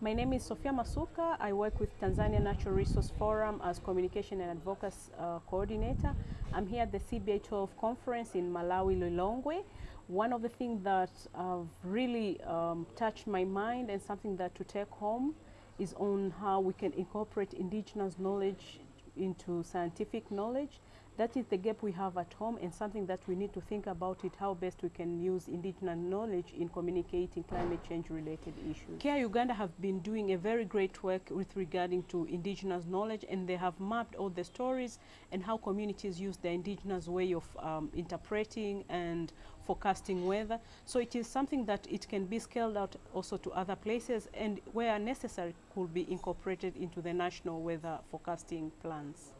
My name is Sofia Masuka. I work with Tanzania Natural Resource Forum as Communication and Advocacy uh, Coordinator. I'm here at the CBA 12 conference in Malawi, Lilongwe. One of the things that really um, touched my mind and something that to take home is on how we can incorporate indigenous knowledge into scientific knowledge. That is the gap we have at home and something that we need to think about it, how best we can use indigenous knowledge in communicating climate change related issues. Care Uganda have been doing a very great work with regarding to indigenous knowledge and they have mapped all the stories and how communities use the indigenous way of um, interpreting and forecasting weather. So it is something that it can be scaled out also to other places and where necessary could be incorporated into the national weather forecasting plans.